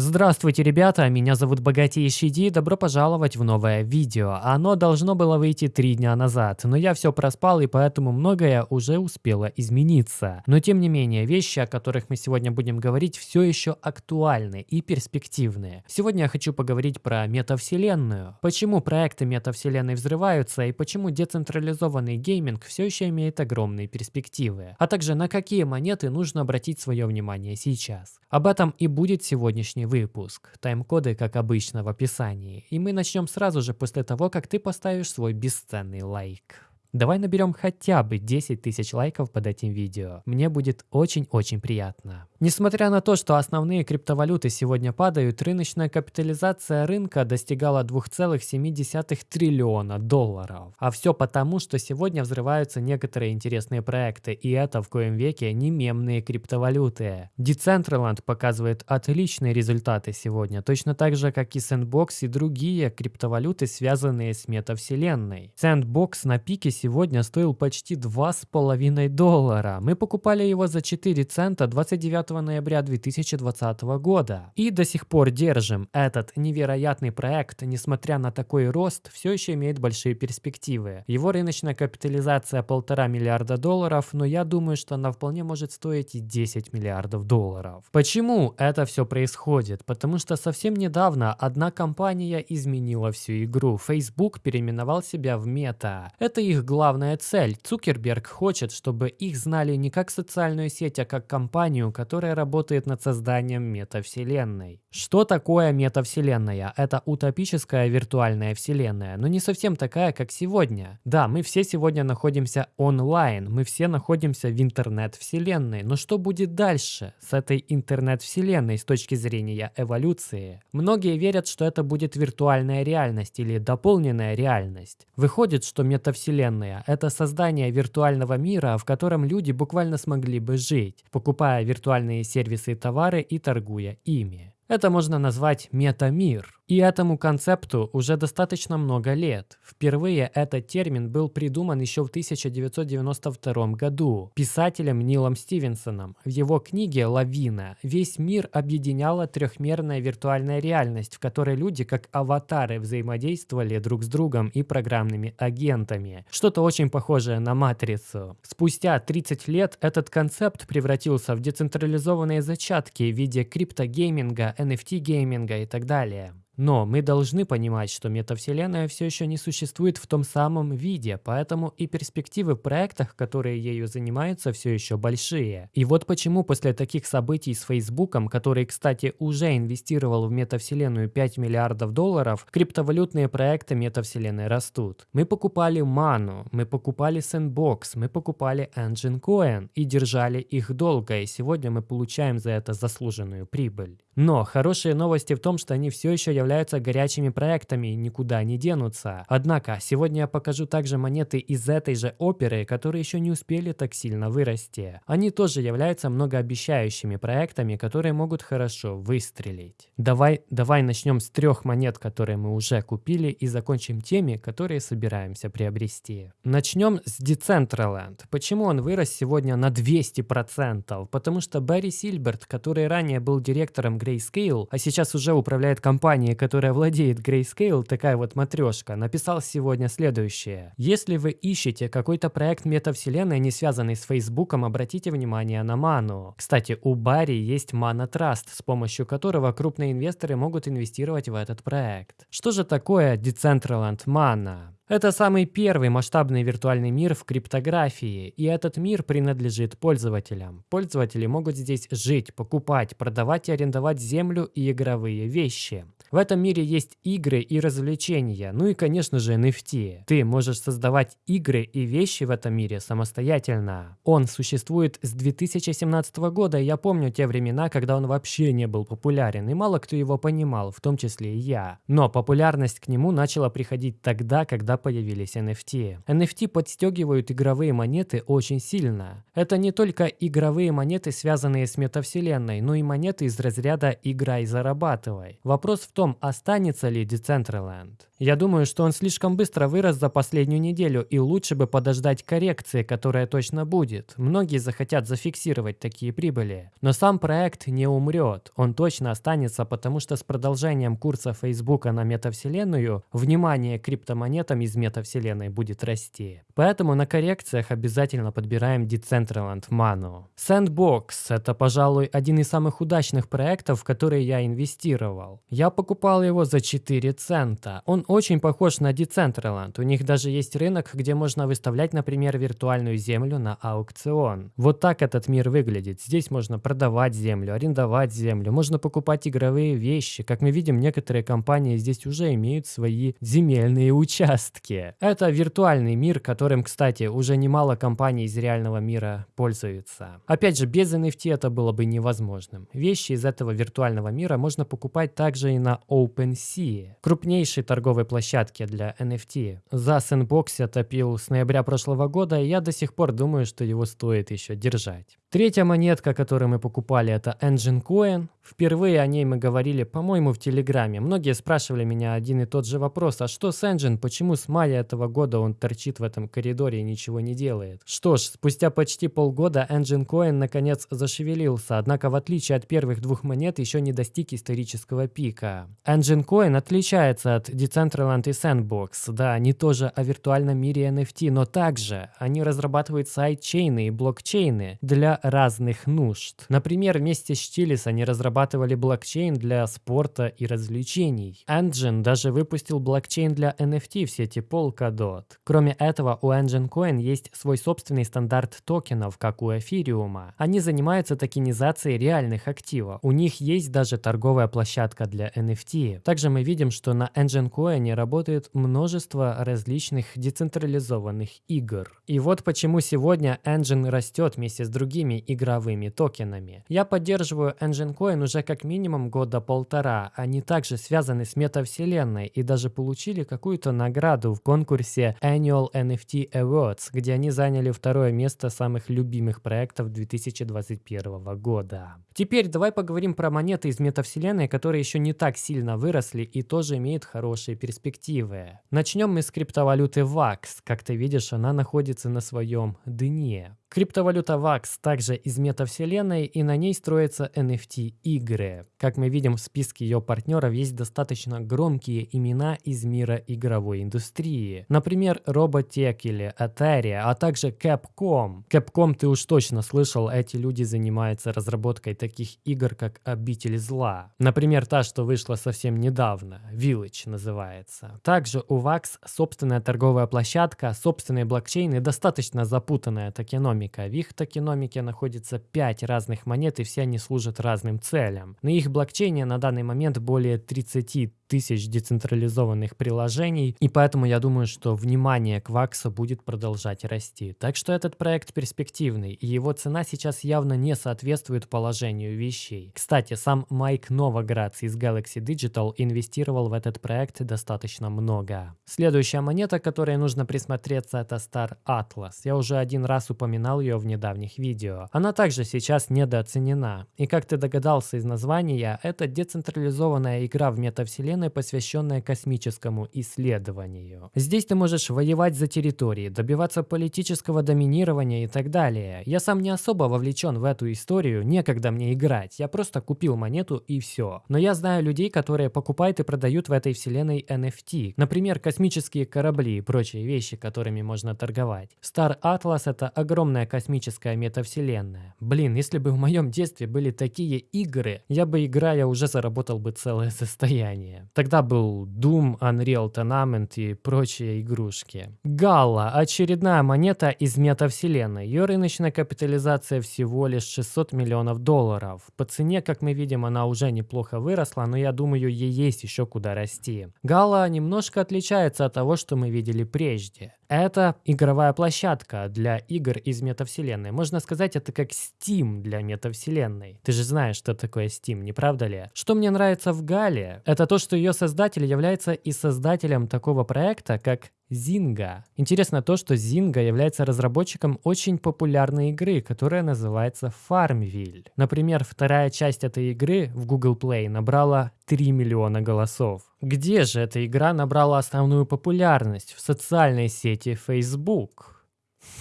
Здравствуйте, ребята, меня зовут Богатейший Ди, добро пожаловать в новое видео. Оно должно было выйти три дня назад, но я все проспал и поэтому многое уже успело измениться. Но тем не менее, вещи, о которых мы сегодня будем говорить, все еще актуальны и перспективны. Сегодня я хочу поговорить про метавселенную. Почему проекты метавселенной взрываются и почему децентрализованный гейминг все еще имеет огромные перспективы. А также на какие монеты нужно обратить свое внимание сейчас. Об этом и будет сегодняшний выпуск. Тайм-коды, как обычно, в описании. И мы начнем сразу же после того, как ты поставишь свой бесценный лайк. Давай наберем хотя бы 10 тысяч лайков под этим видео. Мне будет очень-очень приятно. Несмотря на то, что основные криптовалюты сегодня падают, рыночная капитализация рынка достигала 2,7 триллиона долларов. А все потому, что сегодня взрываются некоторые интересные проекты, и это в коем веке не мемные криптовалюты. Decentraland показывает отличные результаты сегодня, точно так же, как и Sandbox и другие криптовалюты, связанные с метавселенной. Sandbox на пике сегодня стоил почти 2,5 доллара. Мы покупали его за 4 цента 29 ноября 2020 года. И до сих пор держим. Этот невероятный проект, несмотря на такой рост, все еще имеет большие перспективы. Его рыночная капитализация полтора миллиарда долларов, но я думаю, что она вполне может стоить и 10 миллиардов долларов. Почему это все происходит? Потому что совсем недавно одна компания изменила всю игру. Facebook переименовал себя в Meta. Это их главная цель. Цукерберг хочет, чтобы их знали не как социальную сеть, а как компанию, которая работает над созданием метавселенной. Что такое метавселенная? Это утопическая виртуальная вселенная, но не совсем такая, как сегодня. Да, мы все сегодня находимся онлайн, мы все находимся в интернет-вселенной, но что будет дальше с этой интернет-вселенной с точки зрения эволюции? Многие верят, что это будет виртуальная реальность или дополненная реальность. Выходит, что метавселенная – это создание виртуального мира, в котором люди буквально смогли бы жить, покупая виртуальные сервисы и товары и торгуя ими. Это можно назвать метамир. И этому концепту уже достаточно много лет. Впервые этот термин был придуман еще в 1992 году писателем Нилом Стивенсоном. В его книге «Лавина» весь мир объединяла трехмерная виртуальная реальность, в которой люди как аватары взаимодействовали друг с другом и программными агентами. Что-то очень похожее на матрицу. Спустя 30 лет этот концепт превратился в децентрализованные зачатки в виде криптогейминга, NFT-гейминга и так далее. Но мы должны понимать, что метавселенная все еще не существует в том самом виде, поэтому и перспективы в проектах, которые ею занимаются, все еще большие. И вот почему после таких событий с Фейсбуком, который, кстати, уже инвестировал в метавселенную 5 миллиардов долларов, криптовалютные проекты метавселенной растут. Мы покупали Ману, мы покупали Sandbox, мы покупали Engine Coin и держали их долго, и сегодня мы получаем за это заслуженную прибыль. Но хорошие новости в том, что они все еще являются горячими проектами и никуда не денутся. Однако, сегодня я покажу также монеты из этой же оперы, которые еще не успели так сильно вырасти. Они тоже являются многообещающими проектами, которые могут хорошо выстрелить. Давай, давай начнем с трех монет, которые мы уже купили, и закончим теми, которые собираемся приобрести. Начнем с Decentraland. Почему он вырос сегодня на 200%? Потому что Барри Сильберт, который ранее был директором Grayscale, а сейчас уже управляет компанией, которая владеет Grayscale, такая вот матрешка, написал сегодня следующее. Если вы ищете какой-то проект метавселенной, не связанный с Фейсбуком, обратите внимание на ману. Кстати, у Барри есть Mana Trust, с помощью которого крупные инвесторы могут инвестировать в этот проект. Что же такое Decentraland Mana? Это самый первый масштабный виртуальный мир в криптографии, и этот мир принадлежит пользователям. Пользователи могут здесь жить, покупать, продавать и арендовать землю и игровые вещи. В этом мире есть игры и развлечения, ну и, конечно же, NFT. Ты можешь создавать игры и вещи в этом мире самостоятельно. Он существует с 2017 года, и я помню те времена, когда он вообще не был популярен, и мало кто его понимал, в том числе и я. Но популярность к нему начала приходить тогда, когда появились NFT. NFT подстегивают игровые монеты очень сильно. Это не только игровые монеты, связанные с метавселенной, но и монеты из разряда «играй, зарабатывай». Вопрос в том, останется ли Decentraland. Я думаю, что он слишком быстро вырос за последнюю неделю, и лучше бы подождать коррекции, которая точно будет. Многие захотят зафиксировать такие прибыли. Но сам проект не умрет. Он точно останется, потому что с продолжением курса Facebook на метавселенную, внимание к криптомонетам из метавселенной будет расти. Поэтому на коррекциях обязательно подбираем Decentraland Manu. Sandbox – это, пожалуй, один из самых удачных проектов, в которые я инвестировал. Я покупал его за 4 цента. Он очень похож на Decentraland. У них даже есть рынок, где можно выставлять, например, виртуальную землю на аукцион. Вот так этот мир выглядит. Здесь можно продавать землю, арендовать землю, можно покупать игровые вещи. Как мы видим, некоторые компании здесь уже имеют свои земельные участки. Это виртуальный мир, которым, кстати, уже немало компаний из реального мира пользуются. Опять же, без NFT это было бы невозможным. Вещи из этого виртуального мира можно покупать также и на OpenSea, крупнейшей торговой площадке для NFT. За Sandbox я топил с ноября прошлого года, и я до сих пор думаю, что его стоит еще держать. Третья монетка, которую мы покупали, это Engine Coin. Впервые о ней мы говорили, по-моему, в Телеграме. Многие спрашивали меня один и тот же вопрос, а что с Engine, почему с мая этого года он торчит в этом коридоре и ничего не делает? Что ж, спустя почти полгода Engine Coin наконец зашевелился, однако в отличие от первых двух монет еще не достиг исторического пика. Engine Coin отличается от Decentraland и Sandbox. Да, они тоже о виртуальном мире NFT, но также они разрабатывают сайдчейны и блокчейны для разных нужд. Например, вместе с Chili's они разрабатывали блокчейн для спорта и развлечений. Engine даже выпустил блокчейн для NFT в сети Polkadot. Кроме этого, у Engine Coin есть свой собственный стандарт токенов, как у эфириума. Они занимаются токенизацией реальных активов. У них есть даже торговая площадка для NFT. Также мы видим, что на Engine Coin работает множество различных децентрализованных игр. И вот почему сегодня Engine растет вместе с другими игровыми токенами. Я поддерживаю Engine Coin уже как минимум года полтора. Они также связаны с метавселенной и даже получили какую-то награду в конкурсе Annual NFT Awards, где они заняли второе место самых любимых проектов 2021 года. Теперь давай поговорим про монеты из метавселенной, которые еще не так сильно выросли и тоже имеют хорошие перспективы. Начнем мы с криптовалюты VAX. Как ты видишь, она находится на своем дне. Криптовалюта VAX также из метавселенной, и на ней строятся NFT-игры. Как мы видим, в списке ее партнеров есть достаточно громкие имена из мира игровой индустрии. Например, Robotech или Atari, а также Capcom. Capcom ты уж точно слышал, эти люди занимаются разработкой таких игр, как Обитель Зла. Например, та, что вышла совсем недавно, Village называется. Также у VAX собственная торговая площадка, собственные блокчейны, достаточно запутанная токеномика токеномика. В их токеномике находится 5 разных монет, и все они служат разным целям. На их блокчейне на данный момент более 30 тысяч децентрализованных приложений, и поэтому я думаю, что внимание к Ваксу будет продолжать расти. Так что этот проект перспективный, и его цена сейчас явно не соответствует положению вещей. Кстати, сам Майк Новоградц из Galaxy Digital инвестировал в этот проект достаточно много. Следующая монета, которой нужно присмотреться, это Star Atlas. Я уже один раз упоминал ее в недавних видео. Она также сейчас недооценена. И как ты догадался из названия, это децентрализованная игра в метавселенной, вселенной, посвященная космическому исследованию. Здесь ты можешь воевать за территории, добиваться политического доминирования и так далее. Я сам не особо вовлечен в эту историю, некогда мне играть, я просто купил монету и все. Но я знаю людей, которые покупают и продают в этой вселенной NFT, например, космические корабли и прочие вещи, которыми можно торговать. Star Atlas это огромная космическая метавселенная. Блин, если бы в моем детстве были такие игры, я бы играя уже заработал бы целое состояние. Тогда был Doom, Unreal Tournament и прочие игрушки. Галла – очередная монета из метавселенной. Ее рыночная капитализация всего лишь 600 миллионов долларов. По цене, как мы видим, она уже неплохо выросла, но я думаю, ей есть еще куда расти. Галла немножко отличается от того, что мы видели прежде. Это игровая площадка для игр из метавселенной. Можно сказать, это как Steam для метавселенной. Ты же знаешь, что такое Steam, не правда ли? Что мне нравится в Гале, это то, что ее создатель является и создателем такого проекта, как Zynga. Интересно то, что Zynga является разработчиком очень популярной игры, которая называется Farmville. Например, вторая часть этой игры в Google Play набрала 3 миллиона голосов. Где же эта игра набрала основную популярность? В социальной сети Facebook.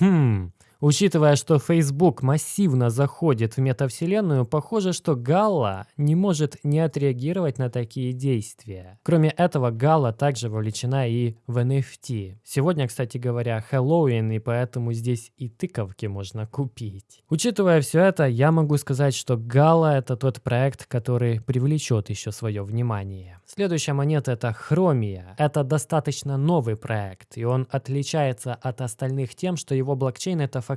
Хм, Учитывая, что Facebook массивно заходит в метавселенную, похоже, что Галла не может не отреагировать на такие действия. Кроме этого, Галла также вовлечена и в NFT. Сегодня, кстати говоря, Хэллоуин, и поэтому здесь и тыковки можно купить. Учитывая все это, я могу сказать, что Галла это тот проект, который привлечет еще свое внимание. Следующая монета это Хромия. Это достаточно новый проект, и он отличается от остальных тем, что его блокчейн это фактически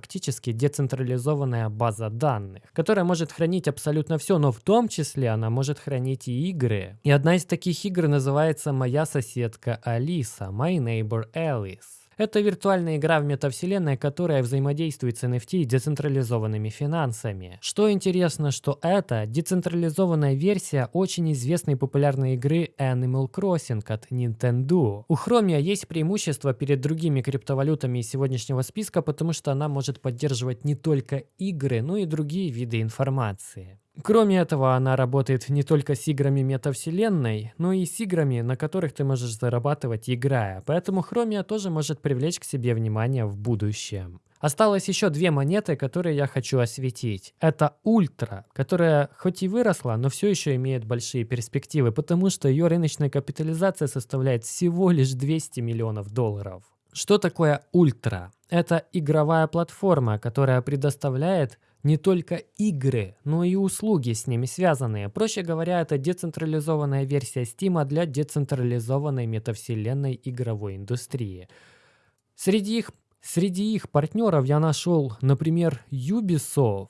децентрализованная база данных, которая может хранить абсолютно все, но в том числе она может хранить и игры. И одна из таких игр называется «Моя соседка Алиса», «My Neighbor Alice». Это виртуальная игра в метавселенной, которая взаимодействует с NFT и децентрализованными финансами. Что интересно, что это децентрализованная версия очень известной популярной игры Animal Crossing от Nintendo. У Chromia есть преимущество перед другими криптовалютами из сегодняшнего списка, потому что она может поддерживать не только игры, но и другие виды информации. Кроме этого, она работает не только с играми метавселенной, но и с играми, на которых ты можешь зарабатывать играя, поэтому Хромия тоже может привлечь к себе внимание в будущем. Осталось еще две монеты, которые я хочу осветить. Это Ультра, которая хоть и выросла, но все еще имеет большие перспективы, потому что ее рыночная капитализация составляет всего лишь 200 миллионов долларов. Что такое Ультра? Это игровая платформа, которая предоставляет не только игры, но и услуги с ними связанные. Проще говоря, это децентрализованная версия Steam для децентрализованной метавселенной игровой индустрии. Среди их, среди их партнеров я нашел, например, Ubisoft,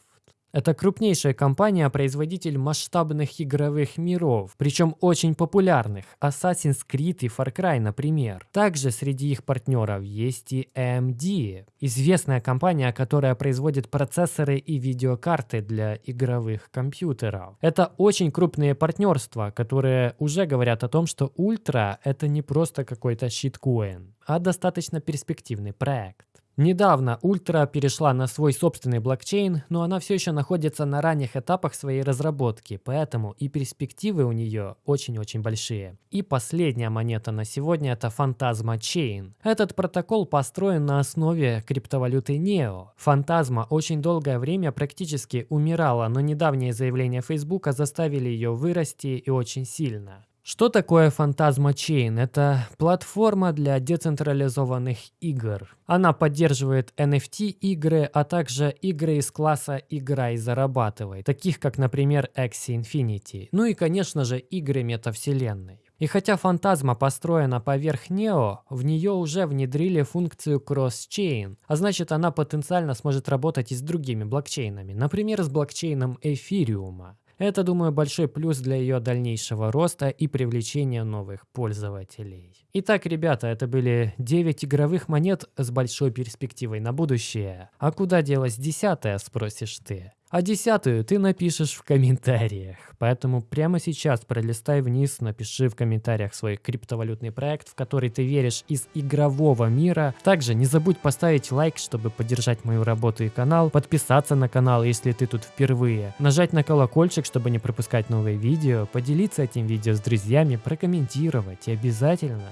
это крупнейшая компания-производитель масштабных игровых миров, причем очень популярных, Assassin's Creed и Far Cry, например. Также среди их партнеров есть и AMD, известная компания, которая производит процессоры и видеокарты для игровых компьютеров. Это очень крупные партнерства, которые уже говорят о том, что Ультра это не просто какой-то щиткоин, а достаточно перспективный проект. Недавно Ультра перешла на свой собственный блокчейн, но она все еще находится на ранних этапах своей разработки, поэтому и перспективы у нее очень-очень большие. И последняя монета на сегодня это Phantasma Chain. Этот протокол построен на основе криптовалюты NEO. Фантазма очень долгое время практически умирала, но недавние заявления Facebook заставили ее вырасти и очень сильно. Что такое Phantasma Chain? Это платформа для децентрализованных игр. Она поддерживает NFT-игры, а также игры из класса «Игра и зарабатывай», таких как, например, Axie Infinity. Ну и, конечно же, игры метавселенной. И хотя фантазма построена поверх Neo, в нее уже внедрили функцию Cross-Chain, а значит она потенциально сможет работать и с другими блокчейнами, например, с блокчейном Эфириума. Это, думаю, большой плюс для ее дальнейшего роста и привлечения новых пользователей. Итак, ребята, это были 9 игровых монет с большой перспективой на будущее. А куда делась десятая, спросишь ты? А десятую ты напишешь в комментариях. Поэтому прямо сейчас пролистай вниз, напиши в комментариях свой криптовалютный проект, в который ты веришь из игрового мира. Также не забудь поставить лайк, чтобы поддержать мою работу и канал, подписаться на канал, если ты тут впервые, нажать на колокольчик, чтобы не пропускать новые видео, поделиться этим видео с друзьями, прокомментировать и обязательно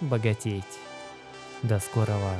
богатеть. До скорого!